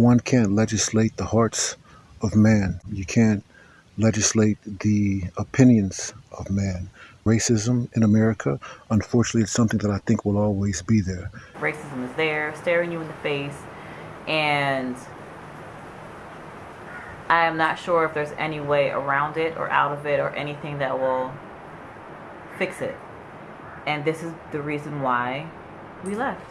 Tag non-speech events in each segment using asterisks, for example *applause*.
one can't legislate the hearts of man. You can't legislate the opinions of man. Racism in America, unfortunately, it's something that I think will always be there. Racism is there, staring you in the face, and I am not sure if there's any way around it or out of it or anything that will fix it. And this is the reason why we left.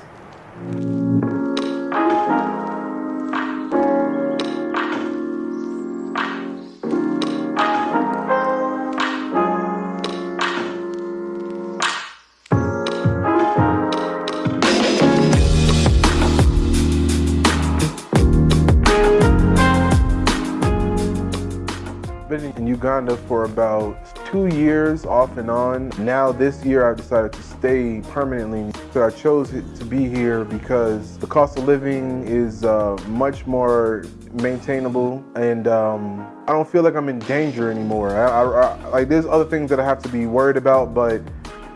Uganda for about two years off and on. Now this year I've decided to stay permanently. So I chose to be here because the cost of living is uh, much more maintainable and um, I don't feel like I'm in danger anymore. I, I, I, like there's other things that I have to be worried about but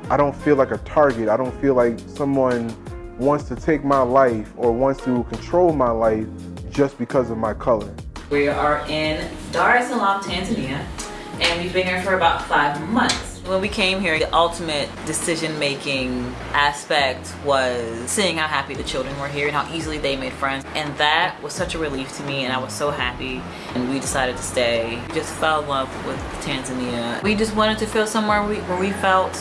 I don't feel like a target. I don't feel like someone wants to take my life or wants to control my life just because of my color. We are in Dar es Salaam, Tanzania, and we've been here for about five months. When we came here, the ultimate decision-making aspect was seeing how happy the children were here and how easily they made friends. And that was such a relief to me, and I was so happy. And we decided to stay. We just fell in love with Tanzania. We just wanted to feel somewhere where we felt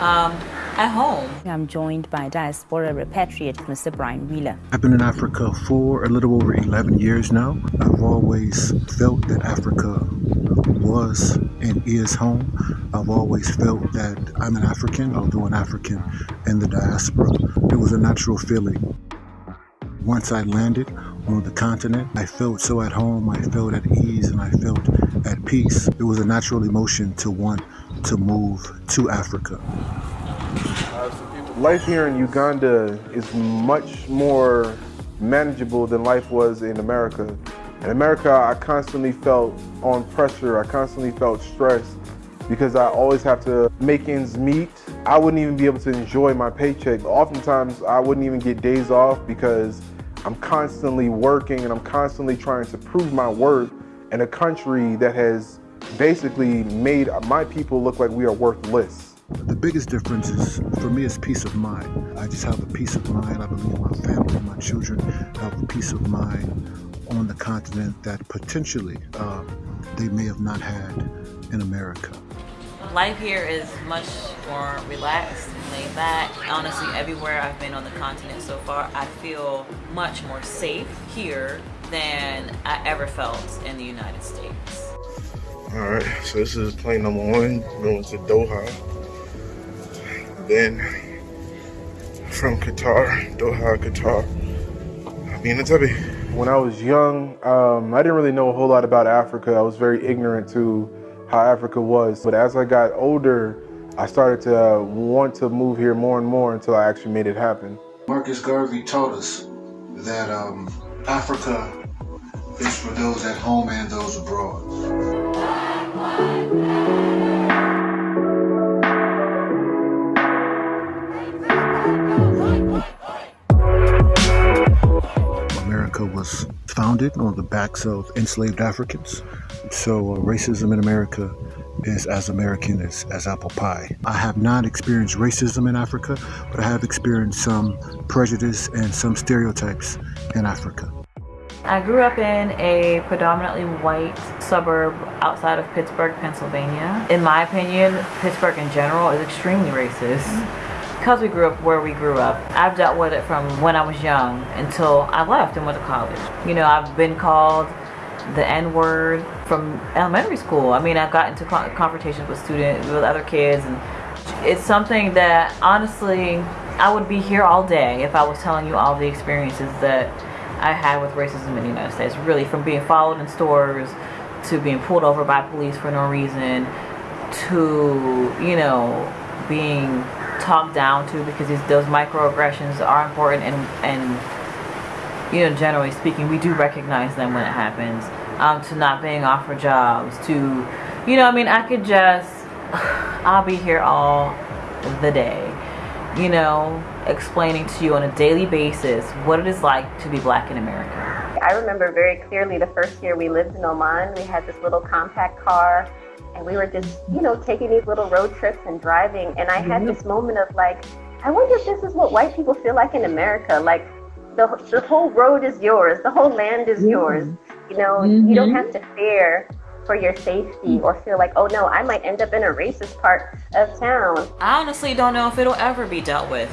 um, at home. I'm joined by diaspora repatriate Mr. Brian Wheeler. I've been in Africa for a little over 11 years now. I've always felt that Africa was and is home. I've always felt that I'm an African, although an African in the diaspora. It was a natural feeling. Once I landed on the continent, I felt so at home, I felt at ease, and I felt at peace. It was a natural emotion to want to move to Africa. Life here in Uganda is much more manageable than life was in America. In America, I constantly felt on pressure. I constantly felt stressed because I always have to make ends meet. I wouldn't even be able to enjoy my paycheck. Oftentimes, I wouldn't even get days off because I'm constantly working and I'm constantly trying to prove my worth in a country that has basically made my people look like we are worthless. The biggest difference is, for me, is peace of mind. I just have a peace of mind. I believe my family, and my children have a peace of mind on the continent that potentially uh, they may have not had in America. Life here is much more relaxed and laid back. Honestly, everywhere I've been on the continent so far, I feel much more safe here than I ever felt in the United States. All right, so this is plane number one, going to Doha. Then from Qatar, Doha, Qatar, I'll be in Entebbe. When I was young, um, I didn't really know a whole lot about Africa. I was very ignorant to how Africa was. But as I got older, I started to uh, want to move here more and more until I actually made it happen. Marcus Garvey taught us that um, Africa is for those at home and those abroad. America was founded on the backs of enslaved Africans. So uh, racism in America is as American as, as apple pie. I have not experienced racism in Africa, but I have experienced some prejudice and some stereotypes in Africa. I grew up in a predominantly white suburb outside of Pittsburgh, Pennsylvania. In my opinion, Pittsburgh in general is extremely racist. Because we grew up where we grew up, I've dealt with it from when I was young until I left and went to college. You know, I've been called the N-word from elementary school. I mean, I've gotten into confrontations with students, with other kids, and it's something that honestly, I would be here all day if I was telling you all the experiences that I had with racism in the United States. Really, from being followed in stores to being pulled over by police for no reason to, you know, being talked down to because those microaggressions are important and, and, you know, generally speaking, we do recognize them when it happens. Um, to not being offered jobs, to, you know, I mean, I could just, *sighs* I'll be here all the day you know, explaining to you on a daily basis what it is like to be black in America. I remember very clearly the first year we lived in Oman, we had this little compact car and we were just, you know, taking these little road trips and driving. And I had this moment of like, I wonder if this is what white people feel like in America. Like the, the whole road is yours, the whole land is yours. You know, mm-hmm. you don't have to fear for your safety or feel like, oh no, I might end up in a racist part of town. I honestly don't know if it'll ever be dealt with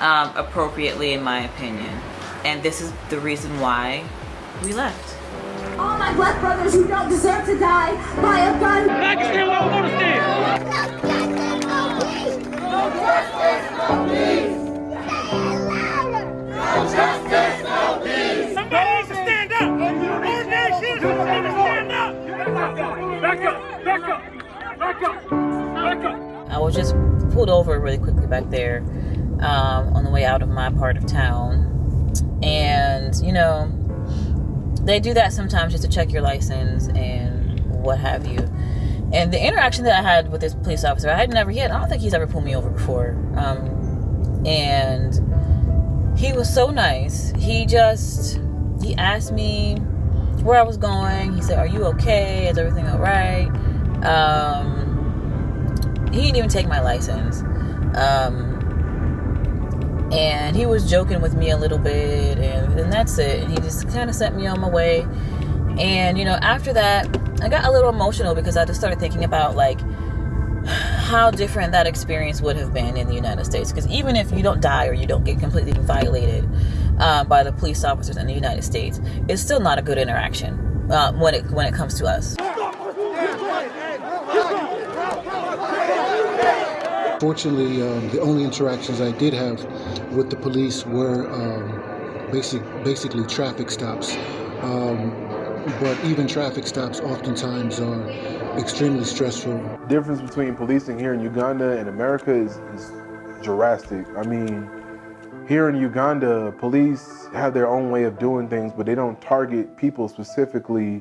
um, appropriately, in my opinion. And this is the reason why we left. All my black brothers who don't deserve to die by a gun. I was just pulled over really quickly back there um, on the way out of my part of town. And, you know, they do that sometimes just to check your license and what have you. And the interaction that I had with this police officer, I had never, had, I don't think he's ever pulled me over before. Um, and he was so nice. He just, he asked me where I was going. He said, Are you okay? Is everything all right? Um, he didn't even take my license. Um, and he was joking with me a little bit and, that's it. And he just kind of sent me on my way. And you know after that i got a little emotional because i just started thinking about like how different that experience would have been in the united states. Because even if you don't die or you don't get completely violated uh, by the police officers in the united states it's still not a good interaction uh, when it when it comes to us Fortunately, um, the only interactions I did have with the police were um, basic, basically traffic stops. Um, but even traffic stops oftentimes are extremely stressful. The difference between policing here in Uganda and America is, is drastic. I mean, here in Uganda, police have their own way of doing things, but they don't target people specifically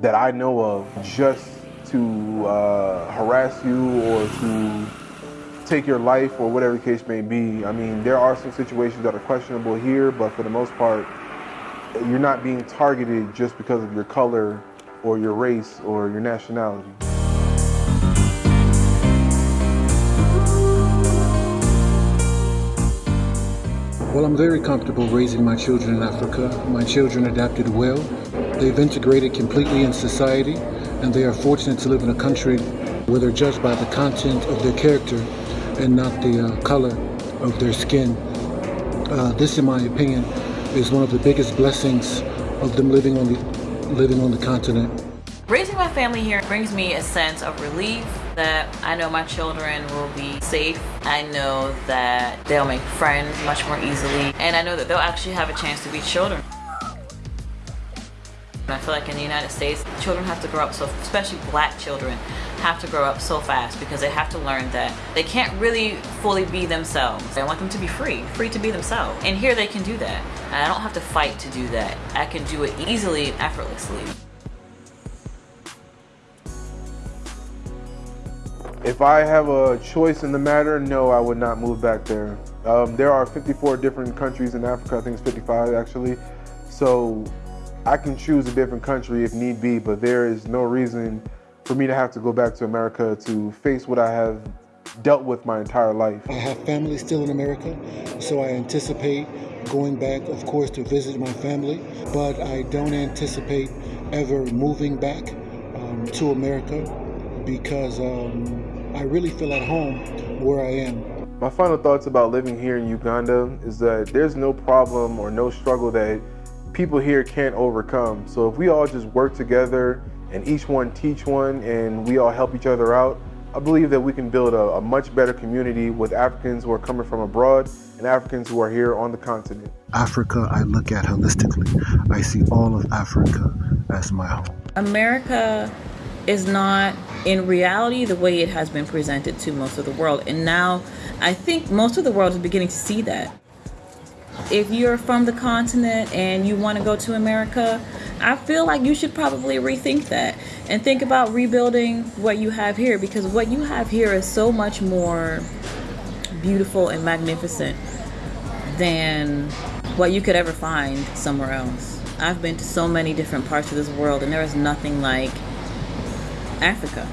that I know of just to uh, harass you or to take your life or whatever case may be. I mean, there are some situations that are questionable here, but for the most part, you're not being targeted just because of your color or your race or your nationality. Well, I'm very comfortable raising my children in Africa. My children adapted well. They've integrated completely in society, and they are fortunate to live in a country where they're judged by the content of their character and not the uh, color of their skin. Uh, this, in my opinion, is one of the biggest blessings of them living on the living on the continent. Raising my family here brings me a sense of relief that I know my children will be safe. I know that they'll make friends much more easily. And I know that they'll actually have a chance to be children. I feel like in the United States, children have to grow up so, especially black children, have to grow up so fast because they have to learn that they can't really fully be themselves. I want them to be free, free to be themselves. And here they can do that. And I don't have to fight to do that. I can do it easily and effortlessly. If I have a choice in the matter, no, I would not move back there. Um, there are 54 different countries in Africa, I think it's 55 actually. So I can choose a different country if need be, but there is no reason for me to have to go back to America to face what I have dealt with my entire life. I have family still in America, so I anticipate going back, of course, to visit my family, but I don't anticipate ever moving back um, to America because um, I really feel at home where I am. My final thoughts about living here in Uganda is that there's no problem or no struggle that people here can't overcome. So if we all just work together and each one teach one and we all help each other out, I believe that we can build a, a, much better community with Africans who are coming from abroad and Africans who are here on the continent. Africa, I look at holistically. I see all of Africa as my home. America is not in reality the way it has been presented to most of the world. And now I think most of the world is beginning to see that if you're from the continent and you want to go to America, I feel like you should probably rethink that and think about rebuilding what you have here because what you have here is so much more beautiful and magnificent than what you could ever find somewhere else. I've been to so many different parts of this world, and there is nothing like Africa.